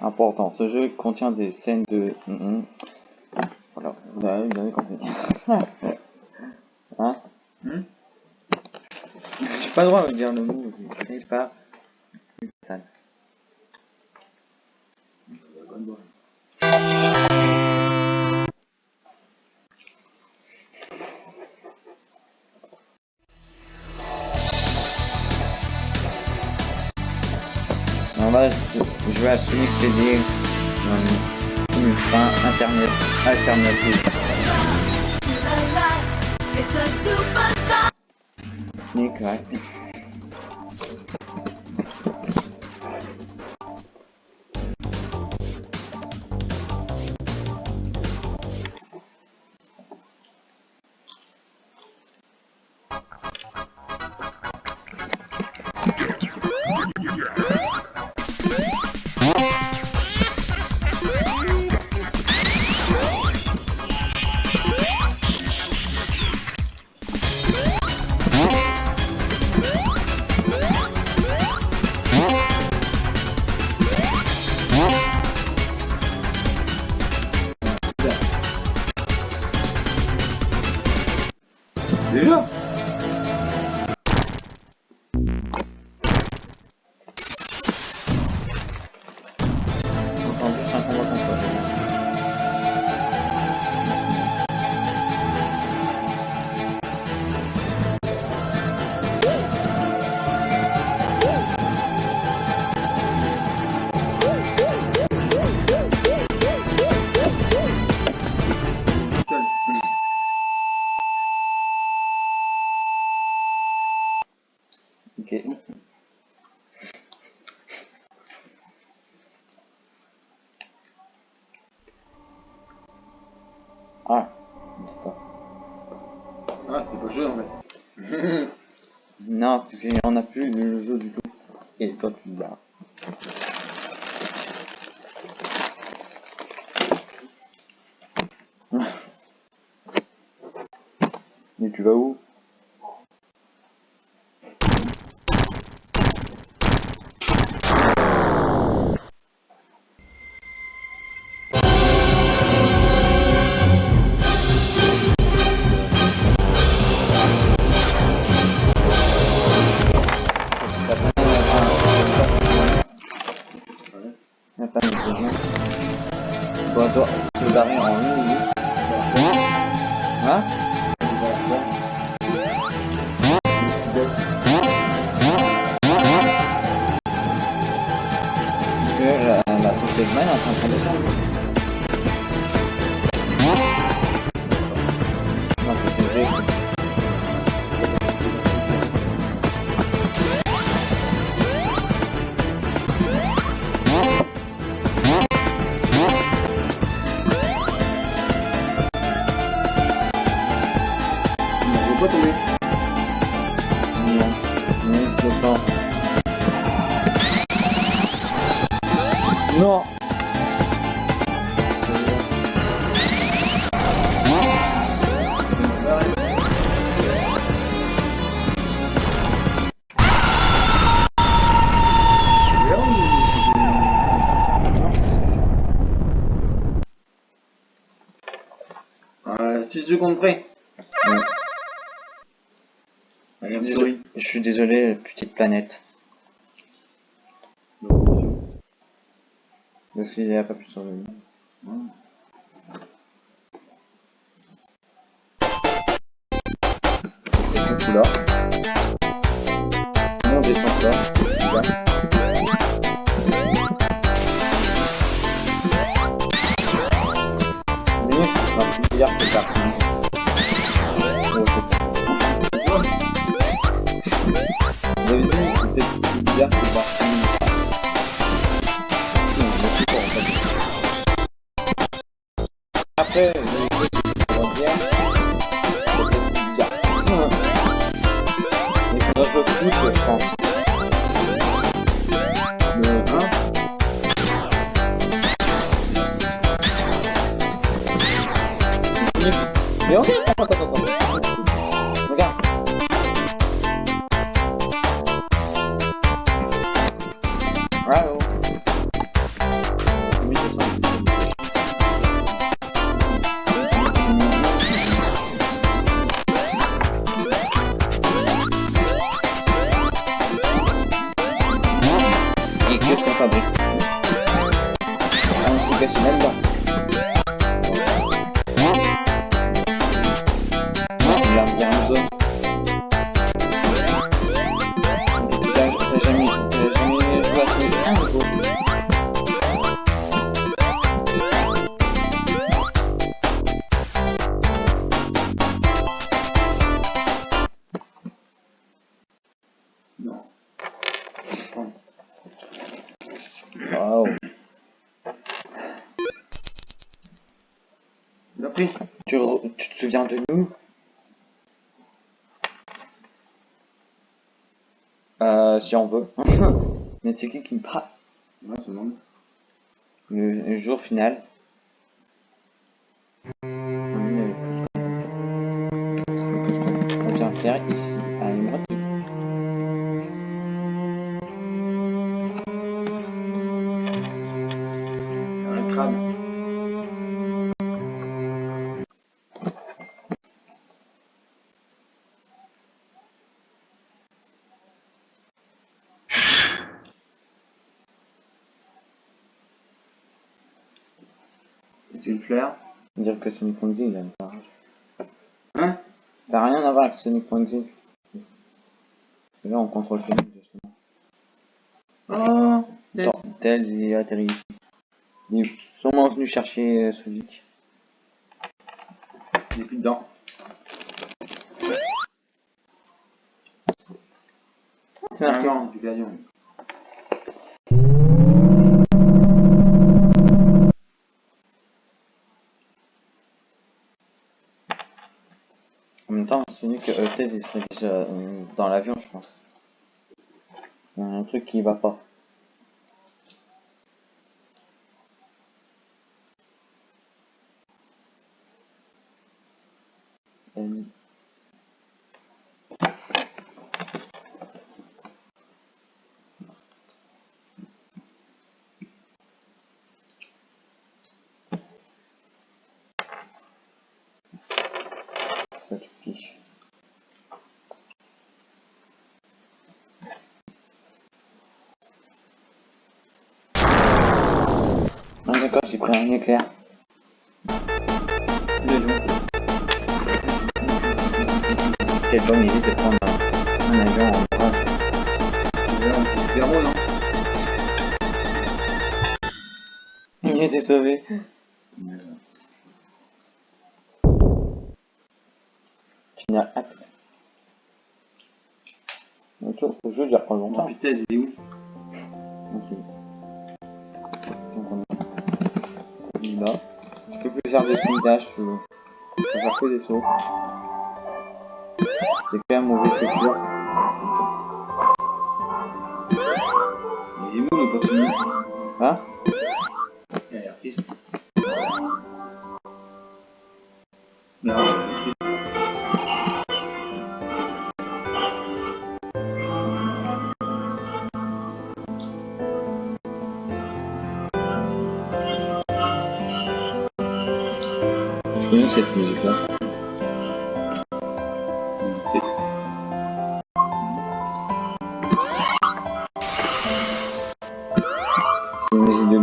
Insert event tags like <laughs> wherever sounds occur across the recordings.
Important, ce jeu contient des scènes de... Mm, mm. Voilà, vous avez, compris. <laughs> hein? Hmm? J'ai pas le droit de dire le mot, je créé On va, je vais euh, une fin internet, alternative. Nick, ouais. Ok. Ah. Ah, c'est pas le jeu en fait. <laughs> Non, parce qu'on a plus le jeu du tout. Et toi tu te barres. <laughs> Mais tu vas où? Non, je pense. Non Euh, 6 secondes près. Je suis désolé, petite planète. Parce qu'il n'y a pas là. Là. Là. Mais, non, c'est parti. Oh, 方とかも。De nous Euh, si on veut. <laughs> Mais c'est qui qui me parle? Ouais, c'est bon. le, le jour final. Une fleur. Dire que Sonic il. Hein? Ça n'a rien à voir avec Sonic. Et là, on contrôle Sonic, justement. Oh Tails, il est atterri ici. Il est sûrement venu chercher euh, Sonic. J'ai plus dedans. C'est marqué. Du gagnant. En même temps, Serait euh, dans l'avion, je pense. Il y a un truc qui va pas. Euh, j'ai pris un éclair. Gagnant. Quelle bonne idée de prendre un, un avion en bras. C'est Il était sauvé. Final acte. Le jeu dure pas Oh longtemps. putain, il est où? Ok. Va. Je peux plus faire de spin dash, je peux faire que des sauts. C'est quand même mauvais futur. Il est où le poisson Hein? Il a l'air triste. Non, cette musique là. Il est triste. C'est une musique de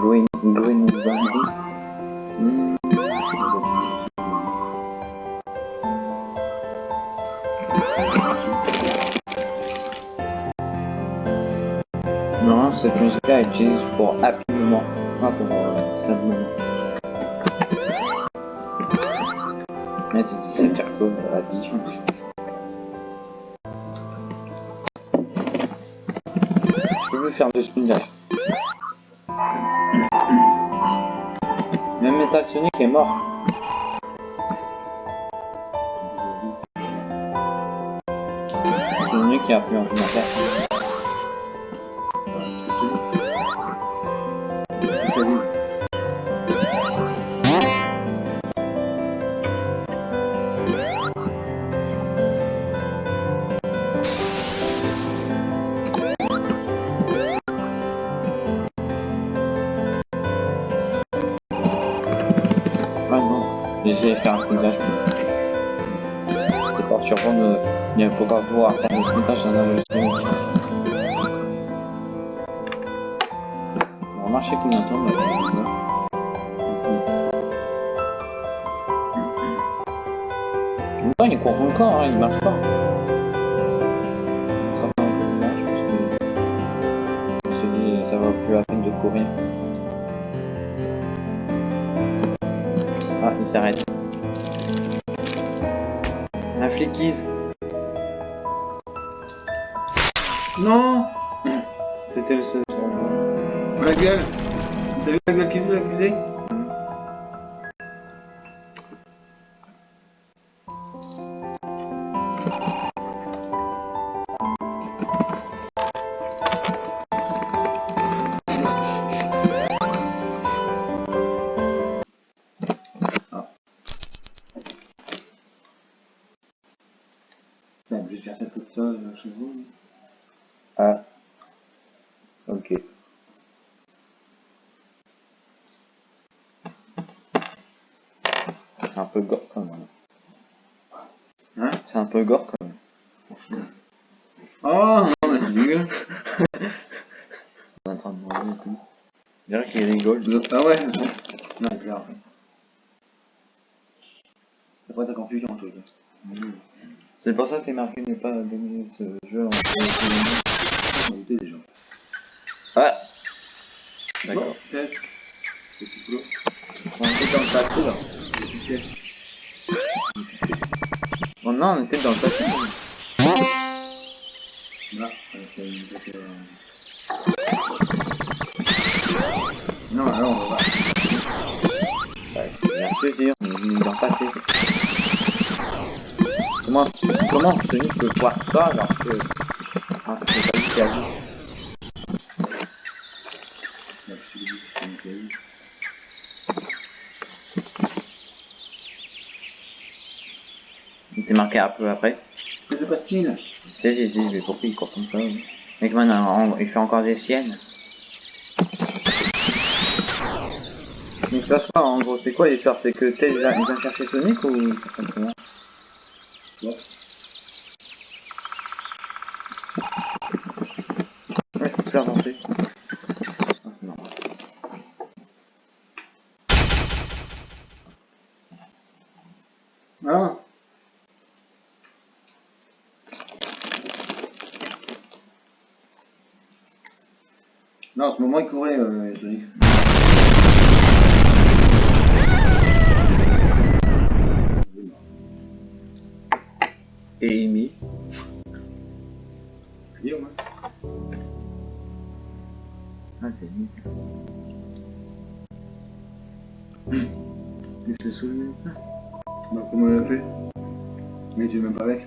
Green Green Bandit. Non, cette musique-là est utilisée pour Happy Mais tu dis c'est faire quoi, Happy Je veux faire de spin dash. Même Metal Sonic est mort. C'est lui qui a pris en commentaire. Faire un dash. C'est perturbant de ne pouvoir voir faire un spin dash dans un jeu Sonic. On va marcher combien de temps on va voir. En même temps, il court encore, hein, il marche pas. Ça mal, je pense que... Je me dit, ça vaut plus la peine de courir. Ah, il s'arrête. Non C'était le seul. La gueule T'as vu la gueule qui veut l'accuser Thank. C'est un peu gore quand même. Hein? C'est un peu gore quand même. Oh non, mais dégueu. On est en train de manger et tout. Je dirais qu'il rigole. Ah ouais. Non, c'est clair. C'est pas ta confusion, toi. Mmh. C'est pour ça que c'est marqué ne pas donner ce jeu en On était déjà. Ah D'accord. C'est tout. On était dans le là. Succès. Oh non, on était dans le passé. Euh, Non, là, on va. Bah, c'est bien ce on est dans le passé. Comment, comment Sony peut voir ça alors que... Ah, c'est pas lui qui a. Là, je te dis, c'est une série. Il s'est marqué un peu après. Que se passe-t-il Tu sais, j'ai dit, mais pourquoi il court comme ça oui Mec, maintenant, il fait encore des siennes. Donc ça soit en gros, c'est quoi l'histoire? C'est que Tails il vient chercher Sonic ou ça. Ouais, faut faire avancer. Ah, non. Ah Non, en ce moment, il courait, euh, Sonic. Et Amy au moins. Ah, c'est lui. Il se souvient de ça Bah, comment il a fait? Mais tu es même pas avec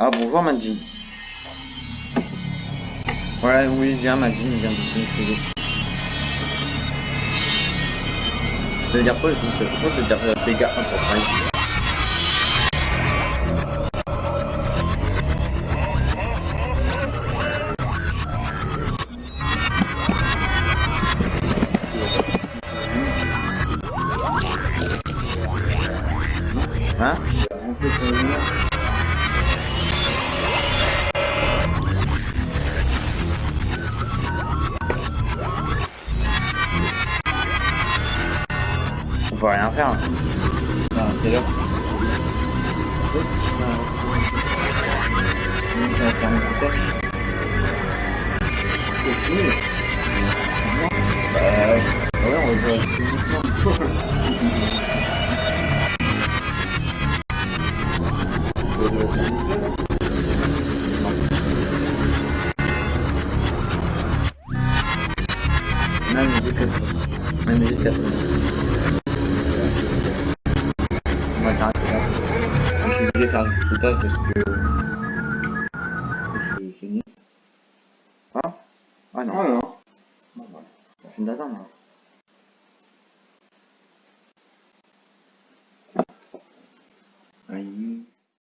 Ah bonjour Madjid. Voilà, oui, viens Madjid, viens de se Ça veut dire quoi Je veux euh, dégâts On peut rien faire. Ah, quelle heure Ça va faire je vais faire un petit pas parce que. Ah Ah non. Ah non.